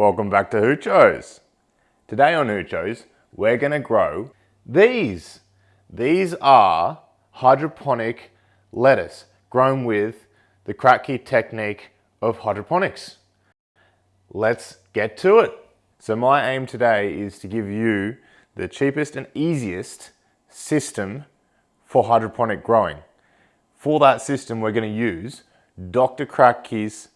Welcome back to Hoochos. Today on Hoochos, we're gonna grow these. These are hydroponic lettuce grown with the Kratky technique of hydroponics. Let's get to it. So my aim today is to give you the cheapest and easiest system for hydroponic growing. For that system, we're gonna use Dr. Kratky's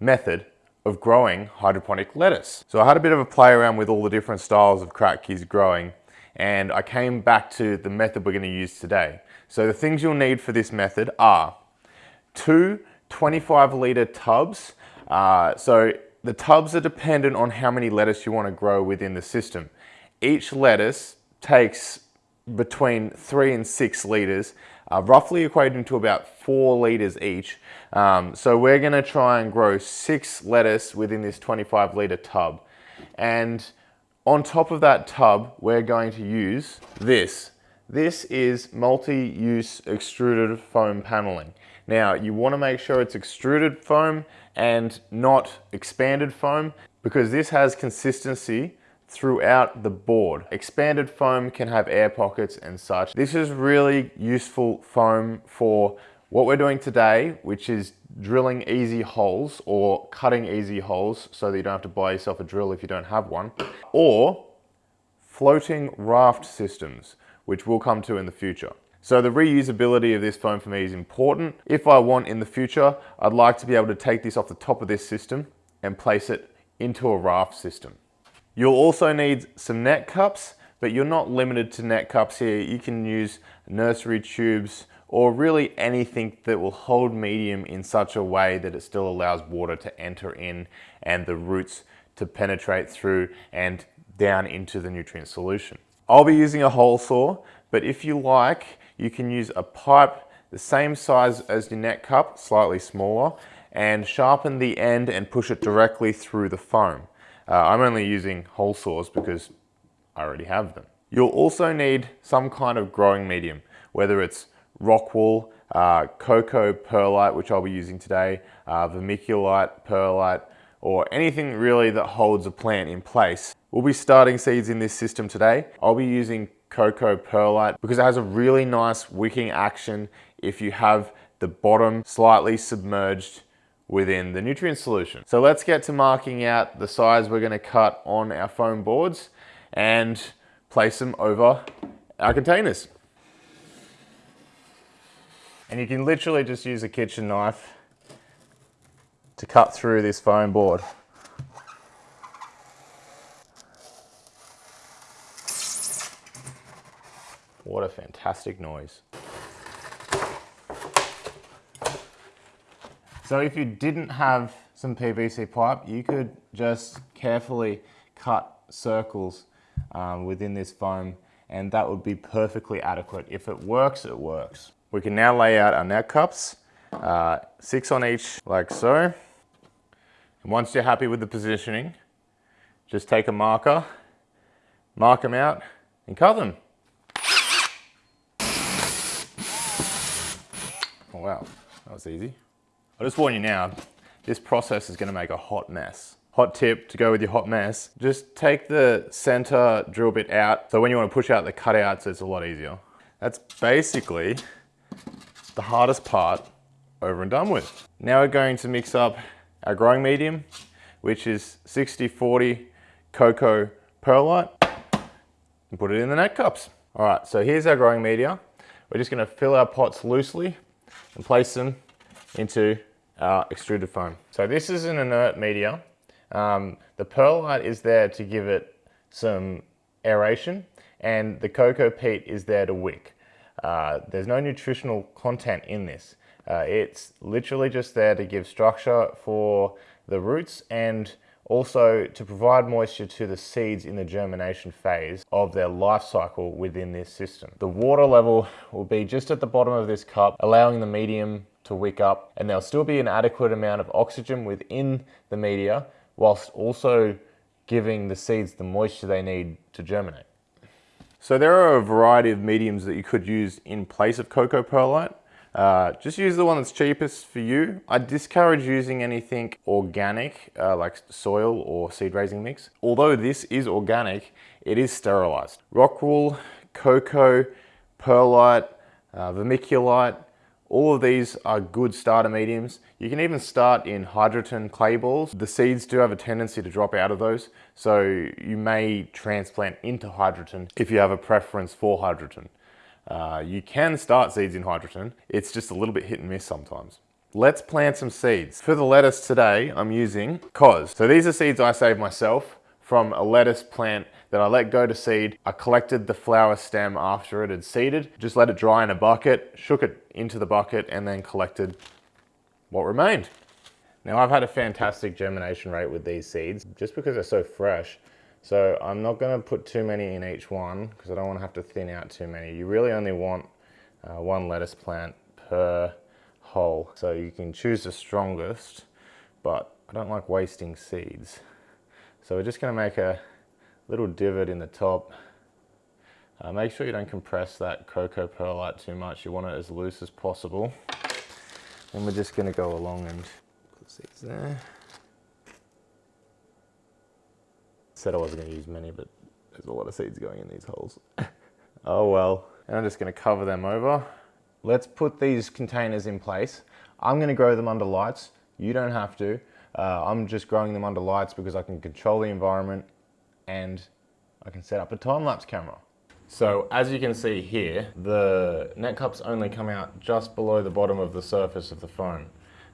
method of growing hydroponic lettuce. So I had a bit of a play around with all the different styles of Kratky's growing and I came back to the method we're going to use today. So the things you'll need for this method are two 25 litre tubs. Uh, so the tubs are dependent on how many lettuce you want to grow within the system. Each lettuce takes between three and six litres uh, roughly equating to about four litres each. Um, so we're going to try and grow six lettuce within this 25 litre tub. And on top of that tub, we're going to use this. This is multi-use extruded foam paneling. Now, you want to make sure it's extruded foam and not expanded foam because this has consistency throughout the board. Expanded foam can have air pockets and such. This is really useful foam for what we're doing today, which is drilling easy holes or cutting easy holes so that you don't have to buy yourself a drill if you don't have one, or floating raft systems, which we'll come to in the future. So the reusability of this foam for me is important. If I want in the future, I'd like to be able to take this off the top of this system and place it into a raft system. You'll also need some net cups, but you're not limited to net cups here. You can use nursery tubes or really anything that will hold medium in such a way that it still allows water to enter in and the roots to penetrate through and down into the nutrient solution. I'll be using a hole saw, but if you like, you can use a pipe the same size as your net cup, slightly smaller, and sharpen the end and push it directly through the foam. Uh, I'm only using hole saws because I already have them. You'll also need some kind of growing medium, whether it's rock wool, uh, coco perlite, which I'll be using today, uh, vermiculite, perlite, or anything really that holds a plant in place. We'll be starting seeds in this system today. I'll be using coco perlite because it has a really nice wicking action if you have the bottom slightly submerged within the nutrient solution. So let's get to marking out the size we're gonna cut on our foam boards and place them over our containers. And you can literally just use a kitchen knife to cut through this foam board. What a fantastic noise. So if you didn't have some PVC pipe, you could just carefully cut circles um, within this foam and that would be perfectly adequate. If it works, it works. We can now lay out our net cups, uh, six on each like so. And once you're happy with the positioning, just take a marker, mark them out and cut them. Oh wow, that was easy. I'll just warn you now, this process is gonna make a hot mess. Hot tip to go with your hot mess, just take the center drill bit out. So when you wanna push out the cutouts, it's a lot easier. That's basically the hardest part over and done with. Now we're going to mix up our growing medium, which is 60-40 coco perlite, and put it in the net cups. All right, so here's our growing media. We're just gonna fill our pots loosely and place them into our extruded foam. So this is an inert media. Um, the perlite is there to give it some aeration and the coco peat is there to wick. Uh, there's no nutritional content in this. Uh, it's literally just there to give structure for the roots and also to provide moisture to the seeds in the germination phase of their life cycle within this system. The water level will be just at the bottom of this cup, allowing the medium to wick up and there'll still be an adequate amount of oxygen within the media whilst also giving the seeds the moisture they need to germinate. So there are a variety of mediums that you could use in place of coco perlite. Uh, just use the one that's cheapest for you. I discourage using anything organic, uh, like soil or seed raising mix. Although this is organic, it is sterilized. Rock wool, coco, perlite, uh, vermiculite, all of these are good starter mediums. You can even start in Hydroton clay balls. The seeds do have a tendency to drop out of those, so you may transplant into Hydroton if you have a preference for Hydroton. Uh, you can start seeds in Hydroton, it's just a little bit hit and miss sometimes. Let's plant some seeds. For the lettuce today, I'm using Cos. So these are seeds I saved myself from a lettuce plant that I let go to seed. I collected the flower stem after it had seeded, just let it dry in a bucket, shook it into the bucket and then collected what remained. Now I've had a fantastic germination rate with these seeds just because they're so fresh. So I'm not gonna put too many in each one because I don't wanna have to thin out too many. You really only want uh, one lettuce plant per hole. So you can choose the strongest, but I don't like wasting seeds. So we're just gonna make a little divot in the top. Uh, make sure you don't compress that coco perlite too much. You want it as loose as possible. And we're just gonna go along and put seeds there. Said I wasn't gonna use many, but there's a lot of seeds going in these holes. oh well. And I'm just gonna cover them over. Let's put these containers in place. I'm gonna grow them under lights. You don't have to. Uh, I'm just growing them under lights because I can control the environment and I can set up a time-lapse camera. So as you can see here, the net cups only come out just below the bottom of the surface of the phone.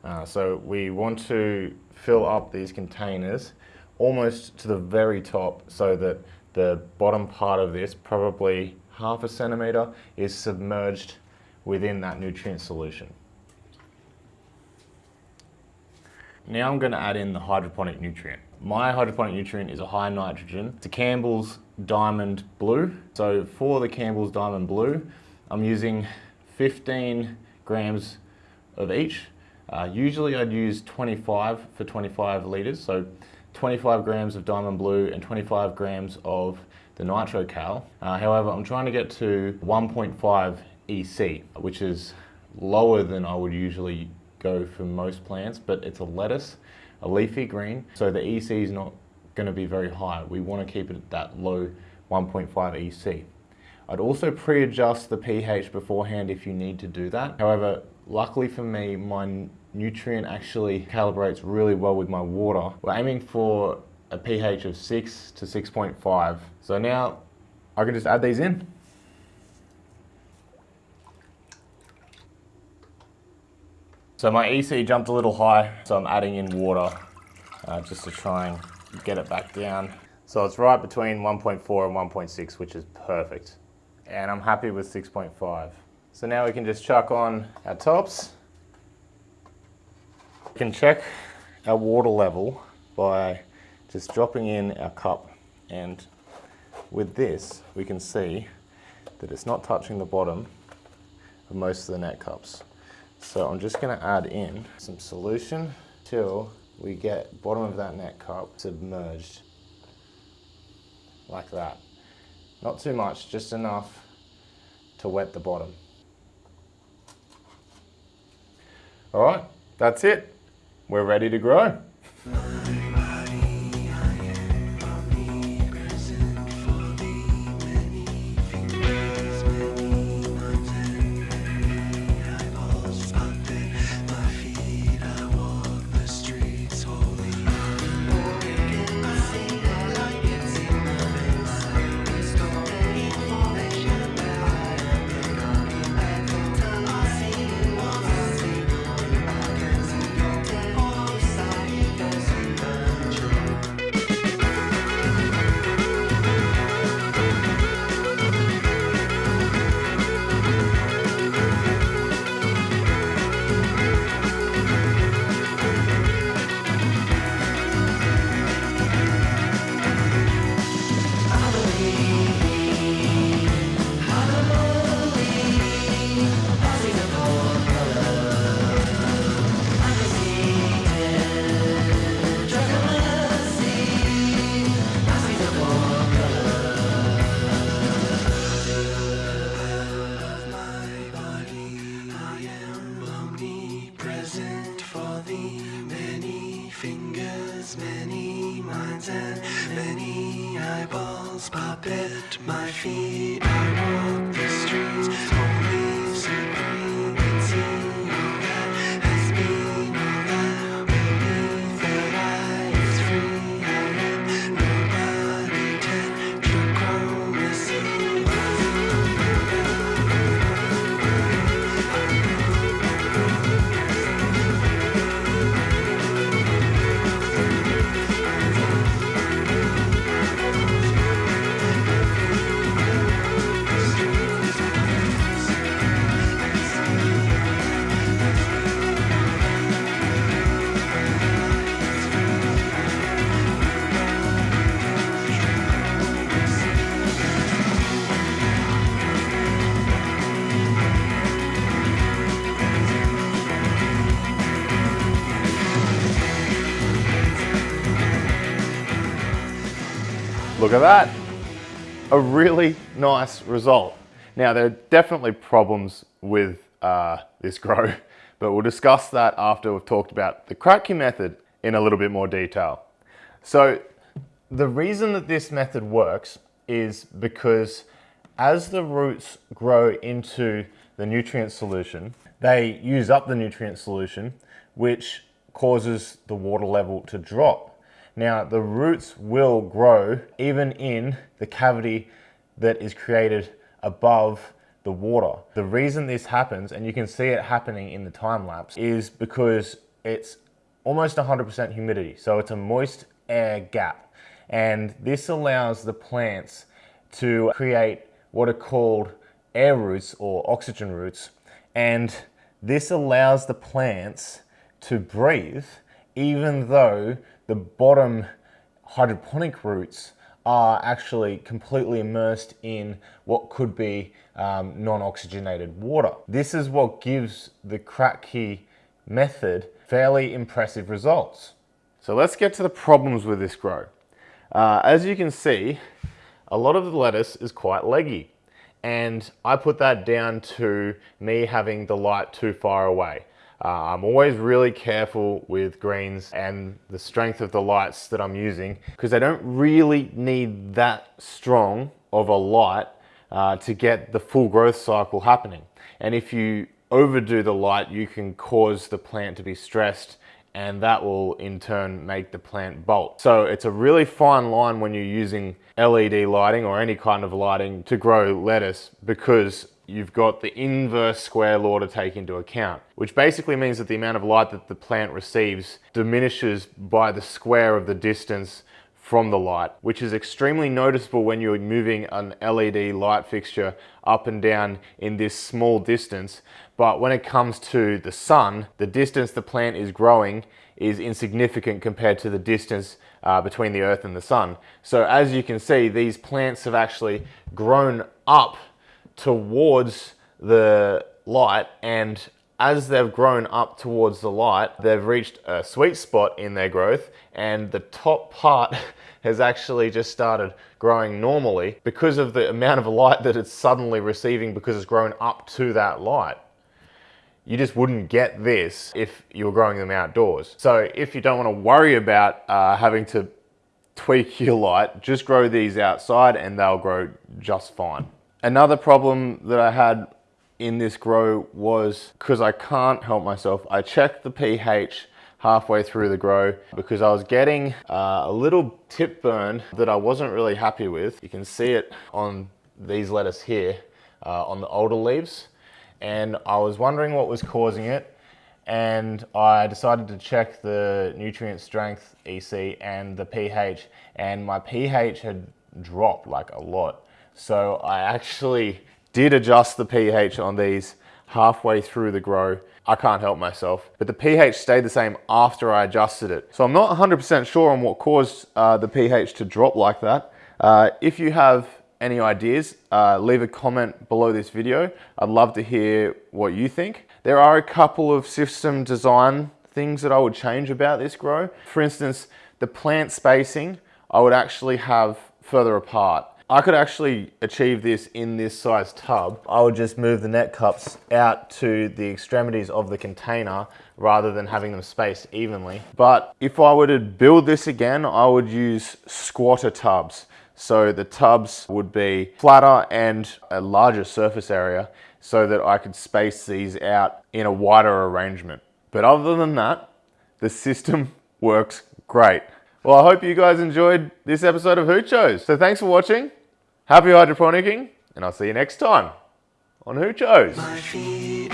Uh, so we want to fill up these containers almost to the very top so that the bottom part of this, probably half a centimeter, is submerged within that nutrient solution. Now I'm going to add in the hydroponic nutrient. My hydroponic nutrient is a high nitrogen. It's a Campbell's Diamond Blue. So for the Campbell's Diamond Blue, I'm using 15 grams of each. Uh, usually I'd use 25 for 25 litres, so 25 grams of Diamond Blue and 25 grams of the Nitro Cal. Uh, however, I'm trying to get to 1.5 EC, which is lower than I would usually go for most plants, but it's a lettuce, a leafy green, so the EC is not going to be very high. We want to keep it at that low 1.5 EC. I'd also pre-adjust the pH beforehand if you need to do that. However, luckily for me, my nutrient actually calibrates really well with my water. We're aiming for a pH of 6 to 6.5. So now I can just add these in. So my EC jumped a little high, so I'm adding in water uh, just to try and get it back down. So it's right between 1.4 and 1.6, which is perfect. And I'm happy with 6.5. So now we can just chuck on our tops. We can check our water level by just dropping in our cup. And with this, we can see that it's not touching the bottom of most of the net cups. So I'm just gonna add in some solution till we get bottom of that net cup submerged like that. Not too much, just enough to wet the bottom. All right, that's it. We're ready to grow. Look at that. A really nice result. Now, there are definitely problems with uh, this grow, but we'll discuss that after we've talked about the Kratky method in a little bit more detail. So the reason that this method works is because as the roots grow into the nutrient solution, they use up the nutrient solution, which causes the water level to drop. Now, the roots will grow even in the cavity that is created above the water. The reason this happens, and you can see it happening in the time lapse, is because it's almost 100% humidity. So it's a moist air gap. And this allows the plants to create what are called air roots or oxygen roots. And this allows the plants to breathe even though the bottom hydroponic roots are actually completely immersed in what could be um, non-oxygenated water. This is what gives the Kratky method fairly impressive results. So let's get to the problems with this grow. Uh, as you can see, a lot of the lettuce is quite leggy and I put that down to me having the light too far away. Uh, I'm always really careful with greens and the strength of the lights that I'm using because they don't really need that strong of a light uh, to get the full growth cycle happening. And if you overdo the light, you can cause the plant to be stressed and that will in turn make the plant bolt. So it's a really fine line when you're using LED lighting or any kind of lighting to grow lettuce because you've got the inverse square law to take into account, which basically means that the amount of light that the plant receives diminishes by the square of the distance from the light, which is extremely noticeable when you're moving an LED light fixture up and down in this small distance. But when it comes to the sun, the distance the plant is growing is insignificant compared to the distance uh, between the earth and the sun. So as you can see, these plants have actually grown up towards the light and as they've grown up towards the light, they've reached a sweet spot in their growth and the top part has actually just started growing normally because of the amount of light that it's suddenly receiving because it's grown up to that light. You just wouldn't get this if you were growing them outdoors. So if you don't want to worry about uh, having to tweak your light, just grow these outside and they'll grow just fine. Another problem that I had in this grow was because I can't help myself, I checked the pH halfway through the grow because I was getting uh, a little tip burn that I wasn't really happy with. You can see it on these lettuce here uh, on the older leaves and I was wondering what was causing it and I decided to check the nutrient strength EC and the pH and my pH had dropped like a lot. So I actually did adjust the pH on these halfway through the grow. I can't help myself, but the pH stayed the same after I adjusted it. So I'm not 100% sure on what caused uh, the pH to drop like that. Uh, if you have any ideas, uh, leave a comment below this video. I'd love to hear what you think. There are a couple of system design things that I would change about this grow. For instance, the plant spacing, I would actually have further apart. I could actually achieve this in this size tub. I would just move the net cups out to the extremities of the container rather than having them spaced evenly. But if I were to build this again, I would use squatter tubs. So the tubs would be flatter and a larger surface area so that I could space these out in a wider arrangement. But other than that, the system works great. Well, I hope you guys enjoyed this episode of Hoochos. So thanks for watching. Happy hydroponicking, and I'll see you next time on. My feet